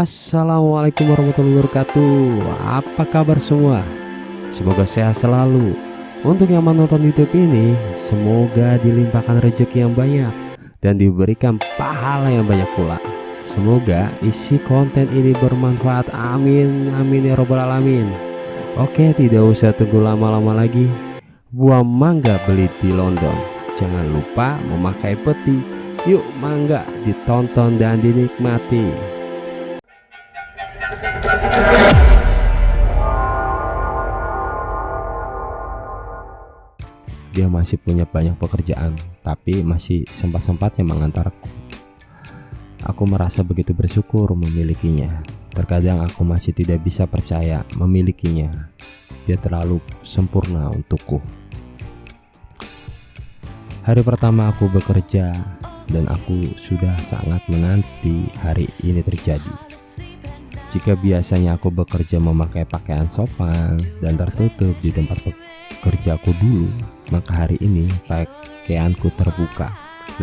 Assalamualaikum warahmatullahi wabarakatuh. Apa kabar semua? Semoga sehat selalu. Untuk yang menonton youtube ini Semoga dilimpahkan rezeki yang banyak Dan diberikan pahala yang banyak pula. Semoga isi konten ini bermanfaat. Amin Amin ya robbal alamin. Oke tidak usah tunggu lama-lama lagi. Buah mangga beli di London. Jangan lupa memakai peti. Yuk mangga ditonton dan dinikmati dia masih punya banyak pekerjaan tapi masih sempat-sempatnya mengantarku aku merasa begitu bersyukur memilikinya. Terkadang aku masih tidak bisa percaya memilikinya. Dia terlalu sempurna untukku. Hari pertama aku bekerja dan aku sudah sangat menanti hari ini terjadi. Jika biasanya aku bekerja memakai pakaian sopan dan tertutup di tempat kerjaku dulu, maka hari ini pakaianku terbuka,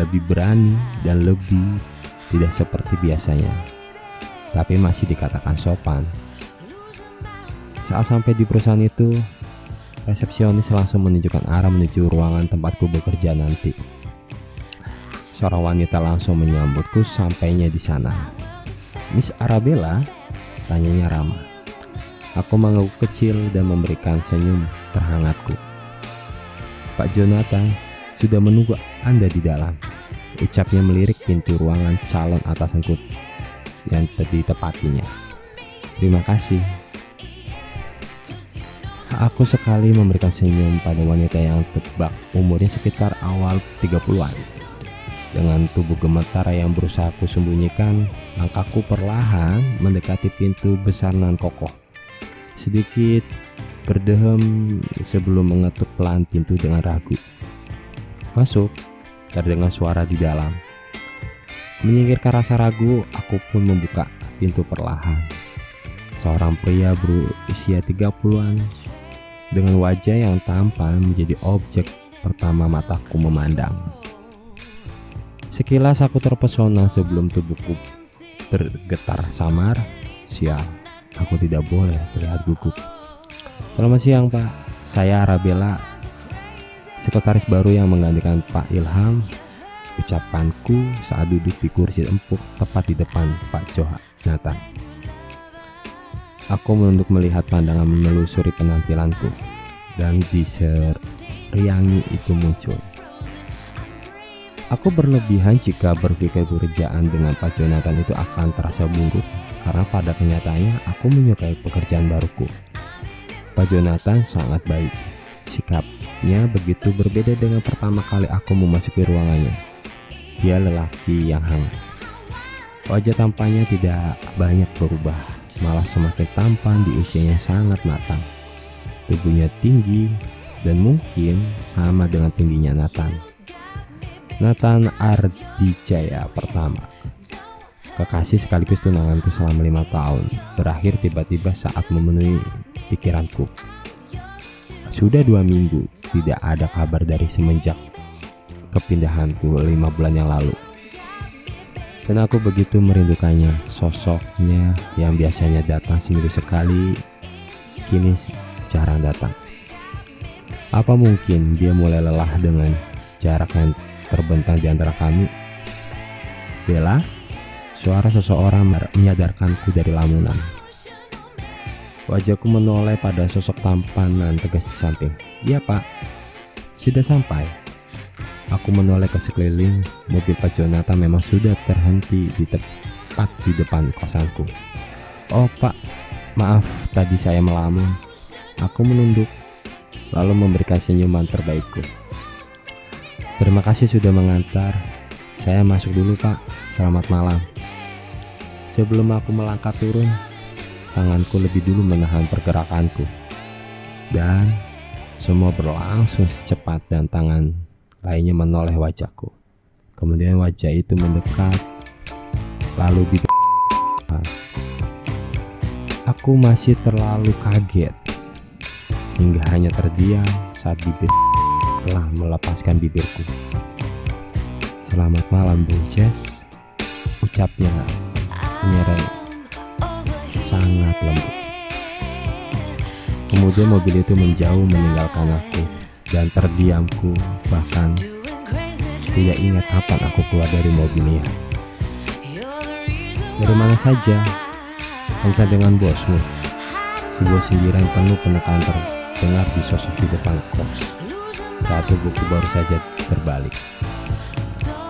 lebih berani dan lebih tidak seperti biasanya. Tapi masih dikatakan sopan. Saat sampai di perusahaan itu, resepsionis langsung menunjukkan arah menuju ruangan tempatku bekerja nanti. Seorang wanita langsung menyambutku sampainya di sana. Miss Arabella, tanyanya ramah. Aku mengangguk kecil dan memberikan senyum terhangatku. Pak Jonathan sudah menunggu Anda di dalam. Ucapnya melirik pintu ruangan calon atasanku yang ditepatinya. Terima kasih. Aku sekali memberikan senyum pada wanita yang tebak umurnya sekitar awal 30-an. Dengan tubuh gemetar yang berusaha aku sembunyikan, langkahku perlahan mendekati pintu besar nan kokoh. Sedikit berdehem sebelum mengetuk pelan pintu dengan ragu. Masuk, terdengar suara di dalam. Menyingkirkan rasa ragu, aku pun membuka pintu perlahan. Seorang pria berusia 30-an dengan wajah yang tampan menjadi objek pertama mataku memandang. Sekilas aku terpesona sebelum tubuhku bergetar samar. Sial, aku tidak boleh terlihat gugup. Selamat siang Pak, saya Arabella, sekretaris baru yang menggantikan Pak Ilham. Ucapanku saat duduk di kursi empuk tepat di depan Pak Nathan. Aku menunduk melihat pandangan menelusuri penampilanku dan diseriangi itu muncul. Aku berlebihan jika berpikir pekerjaan dengan Pak Jonathan itu akan terasa buruk karena pada kenyataannya aku menyukai pekerjaan baruku. Pak Jonathan sangat baik. Sikapnya begitu berbeda dengan pertama kali aku memasuki ruangannya. Dia lelaki yang hangat. Wajah tampannya tidak banyak berubah, malah semakin tampan di usianya sangat matang. Tubuhnya tinggi dan mungkin sama dengan tingginya Nathan. Nathan Ardijaya pertama kekasih sekaligus tunanganku selama lima tahun berakhir tiba-tiba saat memenuhi pikiranku. Sudah dua minggu tidak ada kabar dari semenjak kepindahanku lima bulan yang lalu. Dan aku begitu merindukannya, sosoknya yang biasanya datang seminggu sekali, kini jarang datang. Apa mungkin dia mulai lelah dengan jarak yang terbentang di antara kami? Bella, suara seseorang menyadarkanku dari lamunan. Wajahku menoleh pada sosok tampanan tegas di samping. Iya pak, sudah sampai. Aku menoleh ke sekeliling, mobil Pak Jonathan memang sudah terhenti di tepat di depan kosanku. Oh pak, maaf tadi saya melamun. Aku menunduk, lalu memberikan senyuman terbaikku. Terima kasih sudah mengantar. Saya masuk dulu pak, selamat malam. Sebelum aku melangkah turun, tanganku lebih dulu menahan pergerakanku. Dan semua berlangsung secepat dan tangan lainnya menoleh wajahku. Kemudian wajah itu mendekat, lalu bibir Aku masih terlalu kaget hingga hanya terdiam saat bibir telah melepaskan bibirku. Selamat malam Bung ucapnya menyeret sangat lembut. Kemudian mobil itu menjauh meninggalkan aku dan terdiamku bahkan tidak ingat kapan aku keluar dari mobilnya. Dari mana saja? Kencan dengan bosmu. Sebuah sindiran penuh penekanan terdengar di sosok di depan kos. Saat tubuhku baru saja terbalik.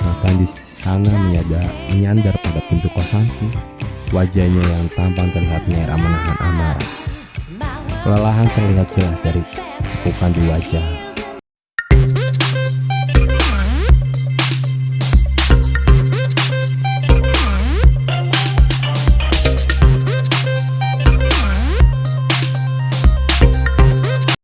Maka di sana menyadar, menyandar pada pintu kosanku. Wajahnya yang tampan terlihat merah menahan amarah. Kelelahan terlihat jelas dari cekukan di wajah